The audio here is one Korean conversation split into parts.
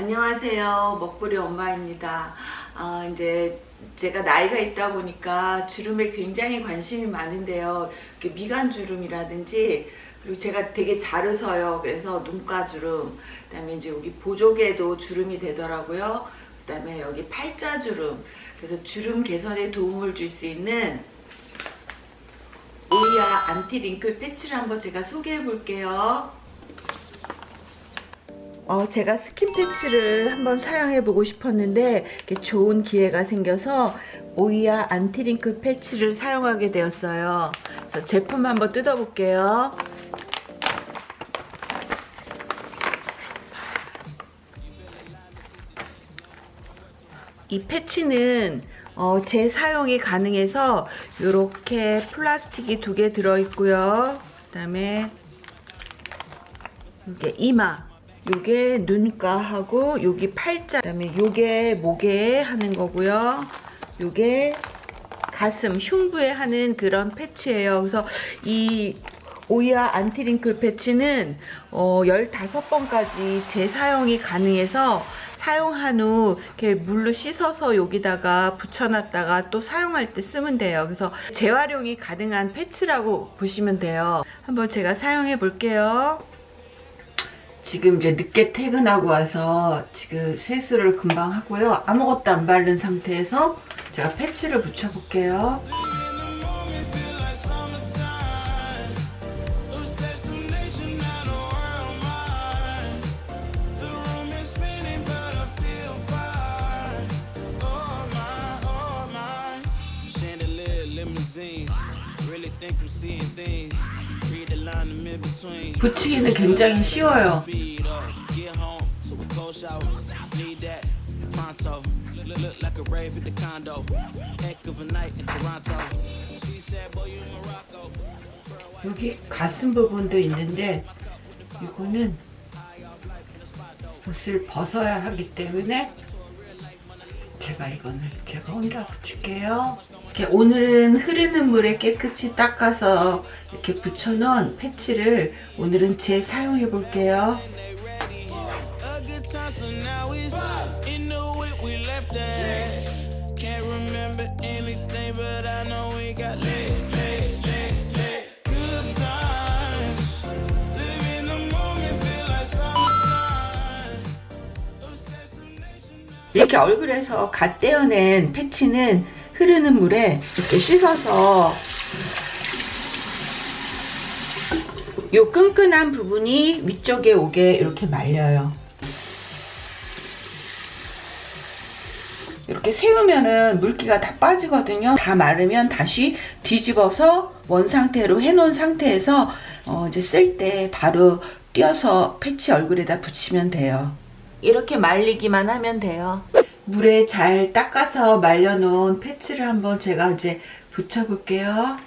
안녕하세요. 먹부리 엄마입니다. 아, 이제 제가 나이가 있다 보니까 주름에 굉장히 관심이 많은데요. 미간 주름이라든지 그리고 제가 되게 잘 웃어요. 그래서 눈가 주름, 그다음에 이제 여기 보조개도 주름이 되더라고요. 그다음에 여기 팔자 주름. 그래서 주름 개선에 도움을 줄 수 있는 오이아 안티 링클 패치를 한번 제가 소개해 볼게요. 어, 제가 스킨 패치를 한번 사용해 보고 싶었는데 좋은 기회가 생겨서 오이아 anti-wrinkle 패치를 사용하게 되었어요. 제품 한번 뜯어 볼게요. 이 패치는 어, 재사용이 가능해서 이렇게 플라스틱이 두 개 들어있고요. 그 다음에 이게 이마 요게 눈가하고 여기 팔자 그다음에 요게 목에 하는 거고요. 요게 가슴 흉부에 하는 그런 패치예요. 그래서 이 오이아 안티링클 패치는 어 15번까지 재사용이 가능해서 사용한 후 이렇게 물로 씻어서 여기다가 붙여놨다가 또 사용할 때 쓰면 돼요. 그래서 재활용이 가능한 패치라고 보시면 돼요. 한번 제가 사용해 볼게요. 지금 이제 늦게 퇴근하고 와서 지금 세수를 금방 하고요. 아무것도 안 바른 상태에서 제가 패치를 붙여볼게요. 붙이기는 굉장히 쉬워요. 여기 가슴 부분도 있는데 이거는 옷을 벗어야 하기 때문에 제가 이거는 제가 혼자 붙일게요. 이렇게 오늘은 흐르는 물에 깨끗이 닦아서 이렇게 붙여놓은 패치를 오늘은 재사용해 볼게요. 이렇게 얼굴에서 갓 떼어낸 패치는 흐르는 물에 이렇게 씻어서 요 끈끈한 부분이 위쪽에 오게 이렇게 말려요. 이렇게 세우면은 물기가 다 빠지거든요. 다 마르면 다시 뒤집어서 원 상태로 해놓은 상태에서 어 이제 쓸 때 바로 띄어서 패치 얼굴에다 붙이면 돼요. 이렇게 말리기만 하면 돼요. 물에 잘 닦아서 말려놓은 패치를 한번 제가 이제 붙여볼게요.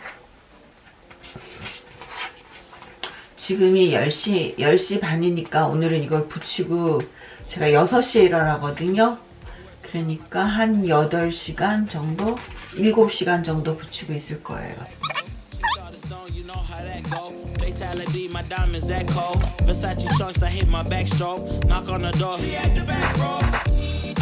지금이 10시, 10시 반이니까 오늘은 이걸 붙이고 제가 6시에 일어나거든요. 그러니까 한 8시간 정도? 7시간 정도 붙이고 있을 거예요.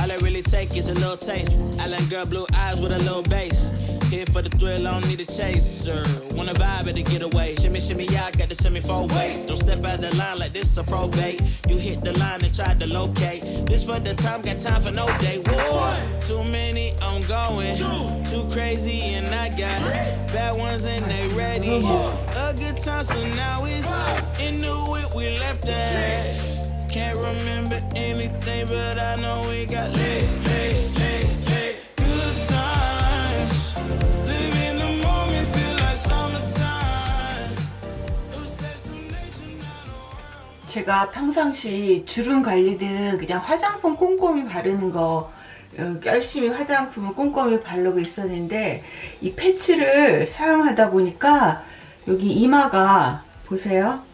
All I really take is a little taste. Island girl, blue eyes with a little bass. Here for the thrill, I don't need a chaser. Wanna vibe at the getaway. Shimmy, shimmy, yeah, I got the semi four way. Don't step out the line like this a probate. You hit the line and try to locate. This for the time, got time for no day. One, too many, I'm going. Two, too crazy, and I got bad ones and they ready. A good time, so now it's in the whip we left at. Can't remember anything, but I know we got lit, lit, lit, lit. Good times. Live in the moment, feel like summertime. 제가 평상시 주름 관리든 그냥 화장품 꼼꼼히 바르는 거 어, 열심히 화장품을 꼼꼼히 바르고 있었는데 이 패치를 사용하다 보니까 여기 이마가 보세요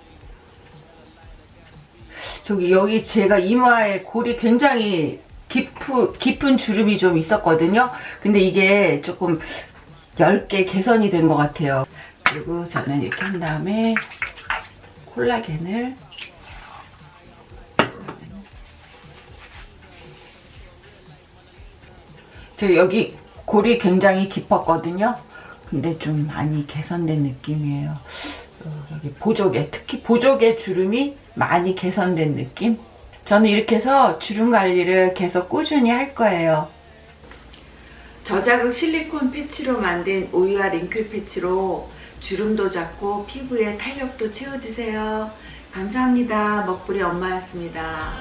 저기 여기 제가 이마에 골이 굉장히 깊은, 깊은 주름이 좀 있었거든요. 근데 이게 조금 10개 개선이 된 것 같아요. 그리고 저는 이렇게 한 다음에 콜라겐을 저 여기 골이 굉장히 깊었거든요. 근데 좀 많이 개선된 느낌이에요. 어, 여기 보조개, 특히 보조개 주름이 많이 개선된 느낌? 저는 이렇게 해서 주름 관리를 계속 꾸준히 할 거예요. 저자극 실리콘 패치로 만든 우유와 링클 패치로 주름도 잡고 피부에 탄력도 채워주세요. 감사합니다. 먹부리 엄마였습니다.